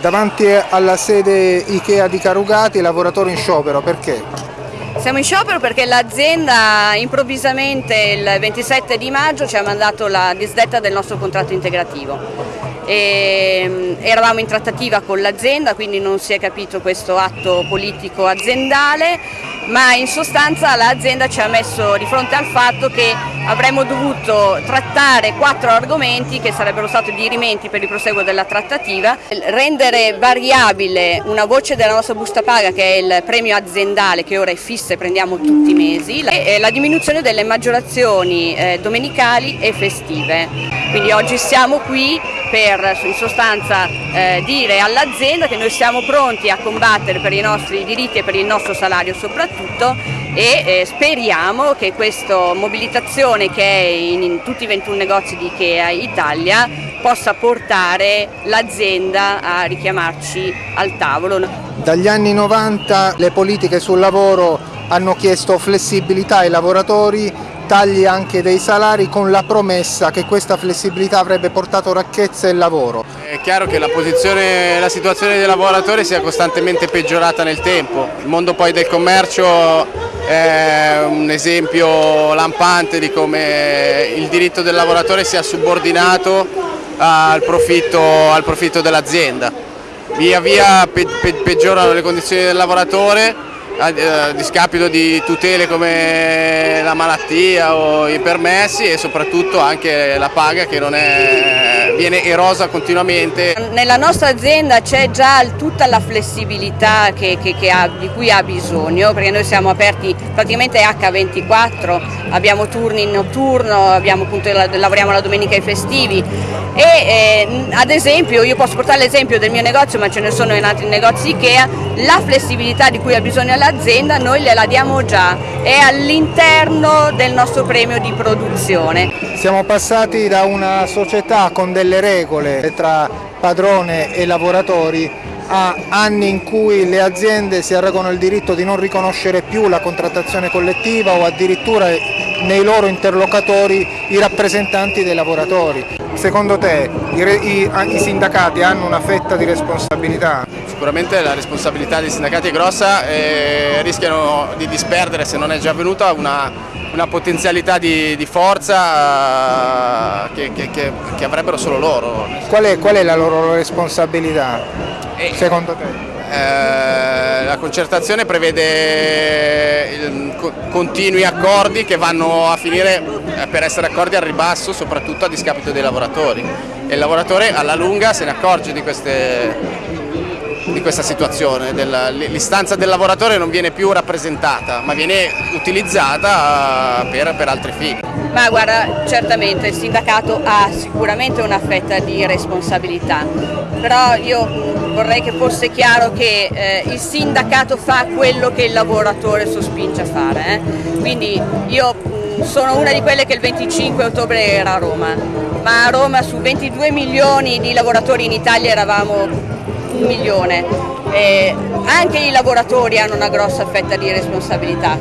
Davanti alla sede Ikea di Carugati, lavoratori in sciopero, perché? Siamo in sciopero perché l'azienda improvvisamente il 27 di maggio ci ha mandato la disdetta del nostro contratto integrativo. E, mm, eravamo in trattativa con l'azienda, quindi non si è capito questo atto politico aziendale, ma in sostanza l'azienda ci ha messo di fronte al fatto che avremmo dovuto trattare quattro argomenti che sarebbero stati dirimenti per il proseguo della trattativa, rendere variabile una voce della nostra busta paga che è il premio aziendale che ora è fisso e prendiamo tutti i mesi e la diminuzione delle maggiorazioni eh, domenicali e festive. Quindi oggi siamo qui per in sostanza eh, dire all'azienda che noi siamo pronti a combattere per i nostri diritti e per il nostro salario soprattutto e eh, speriamo che questa mobilitazione che è in, in, tutti i 21 negozi di Ikea Italia possa portare l'azienda a richiamarci al tavolo. Dagli anni 90 le politiche sul lavoro hanno chiesto flessibilità ai lavoratori tagli anche dei salari con la promessa che questa flessibilità avrebbe portato racchezza e lavoro. È chiaro che la, la situazione dei lavoratori sia costantemente peggiorata nel tempo, il mondo poi del commercio è un esempio lampante di come il diritto del lavoratore sia subordinato al profitto, al profitto dell'azienda. Via via pe pe peggiorano le condizioni del lavoratore a eh, discapito di tutele come la malattia o i permessi e soprattutto anche la paga che è, viene erosa continuamente. Nella nostra azienda c'è già tutta la flessibilità che, che, che ha, di cui ha bisogno perché noi siamo aperti praticamente H24, abbiamo turni in notturno, abbiamo, appunto, lavoriamo la domenica e i festivi e eh, ad esempio io posso portare l'esempio del mio negozio ma ce ne sono in altri negozi Ikea, la flessibilità di cui ha bisogno l'azienda noi gliela diamo già, è all'interno del nostro premio di produzione. Siamo passati da una società con delle regole tra padrone e lavoratori a anni in cui le aziende si arregano il diritto di non riconoscere più la contrattazione collettiva o addirittura nei loro interlocutori i rappresentanti dei lavoratori. Secondo te i, i, i, sindacati hanno una fetta di responsabilità? Sicuramente la responsabilità dei sindacati è grossa e rischiano di disperdere, se non è già avvenuta, una, una potenzialità di, di forza che, che, che, che, avrebbero solo loro. Qual è, qual è la loro responsabilità, e, secondo te? Eh, la concertazione prevede continui accordi che vanno a finire eh, per essere accordi al ribasso soprattutto a discapito dei lavoratori e il lavoratore alla lunga se ne accorge di, queste, di questa situazione, l'istanza del lavoratore non viene più rappresentata ma viene utilizzata per, per altri fini. Ma guarda, certamente il sindacato ha sicuramente una fetta di responsabilità, però io vorrei che fosse chiaro che eh, il sindacato fa quello che il lavoratore sospinge a fare, eh? quindi io mh, sono una di quelle che il 25 ottobre era a Roma, ma a Roma su 22 milioni di lavoratori in Italia eravamo un milione, e anche i lavoratori hanno una grossa fetta di responsabilità.